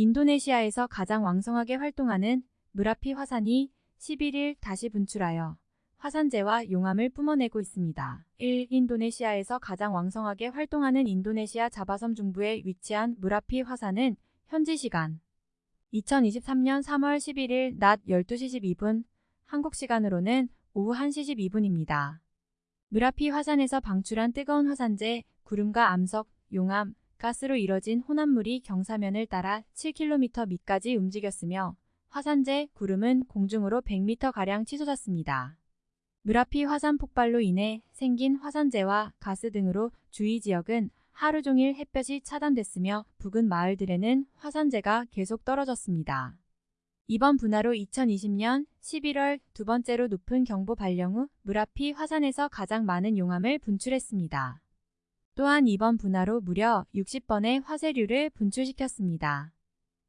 인도네시아에서 가장 왕성하게 활동하는 무라피 화산이 11일 다시 분출하여 화산재와 용암을 뿜어내고 있습니다. 1. 인도네시아에서 가장 왕성하게 활동하는 인도네시아 자바섬 중부에 위치한 무라피 화산은 현지 시간 2023년 3월 11일 낮 12시 12분, 한국 시간으로는 오후 1시 12분입니다. 무라피 화산에서 방출한 뜨거운 화산재, 구름과 암석, 용암, 가스로 이뤄진 혼합물이 경사면을 따라 7km 밑까지 움직였으며 화산재, 구름은 공중으로 100m가량 치솟았습니다. 무라피 화산 폭발로 인해 생긴 화산재와 가스 등으로 주위 지역은 하루 종일 햇볕이 차단됐으며 부근 마을들에는 화산재가 계속 떨어졌습니다. 이번 분화로 2020년 11월 두 번째로 높은 경보 발령 후 무라피 화산에서 가장 많은 용암을 분출했습니다. 또한 이번 분화로 무려 60번의 화쇄류를 분출시켰습니다.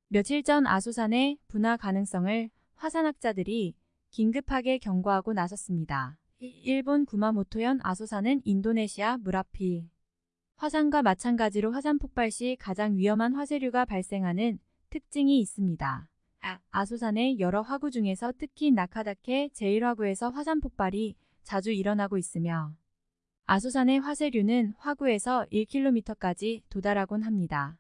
며칠 전 아소산의 분화 가능성을 화산학자들이 긴급하게 경고하고 나섰습니다. 일본 구마모토현 아소산은 인도네시아 무라피 화산과 마찬가지로 화산 폭발 시 가장 위험한 화쇄류가 발생하는 특징이 있습니다. 아, 소산의 여러 화구 중에서 특히 나카다케 제1화구에서 화산 폭발이 자주 일어나고 있으며 아소산의 화쇄류는 화구에서 1km까지 도달하곤 합니다.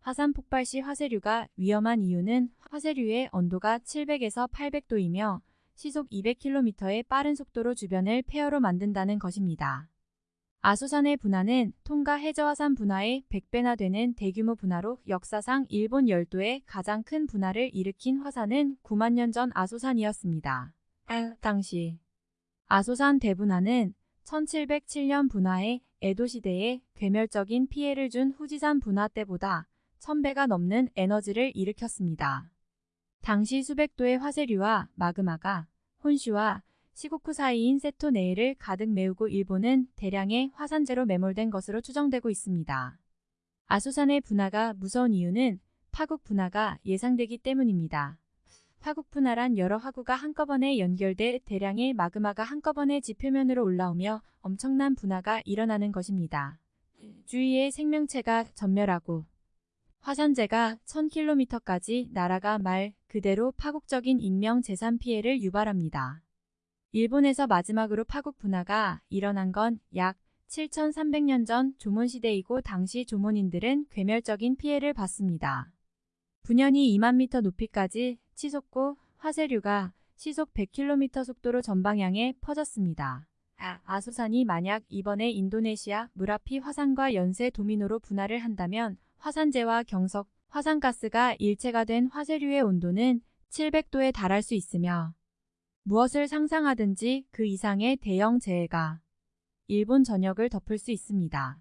화산 폭발 시 화쇄류가 위험한 이유는 화쇄류의 온도가 700에서 800도이며 시속 200km의 빠른 속도로 주변을 폐허로 만든다는 것입니다. 아소산의 분화는 통가 해저화산 분화의 100배나 되는 대규모 분화로 역사상 일본 열도의 가장 큰 분화를 일으킨 화산은 9만 년 전 아소산이었습니다. 당시 아소산 대분화는 1707년 분화의 에도 시대에 괴멸적인 피해를 준 후지산 분화 때보다 1000배가 넘는 에너지를 일으켰습니다. 당시 수백 도의 화쇄류와 마그마가 혼슈와 시고쿠 사이인 세토네일을 가득 메우고 일본은 대량의 화산재로 매몰된 것으로 추정되고 있습니다. 아소산의 분화가 무서운 이유는 파국 분화가 예상되기 때문입니다. 파국 분화란 여러 화구가 한꺼번에 연결돼 대량의 마그마가 한꺼번에 지표면으로 올라오며 엄청난 분화가 일어나는 것입니다. 주위의 생명체가 전멸하고 화산재가 1000km까지 날아가 말 그대로 파국적인 인명 재산 피해를 유발합니다. 일본에서 마지막으로 파국 분화가 일어난 건 약 7300년 전 조몬시대이고 당시 조몬인들은 괴멸적인 피해를 봤습니다. 분연이 2만 미터 높이까지 치솟고 화쇄류가 시속 100km 속도로 전방향에 퍼졌습니다. 아, 아소산이 만약 이번에 인도네시아 무라피 화산과 연쇄 도미노로 분화를 한다면 화산재와 경석, 화산가스가 일체가 된 화쇄류의 온도는 700도에 달할 수 있으며 무엇을 상상하든지 그 이상의 대형 재해가 일본 전역을 덮을 수 있습니다.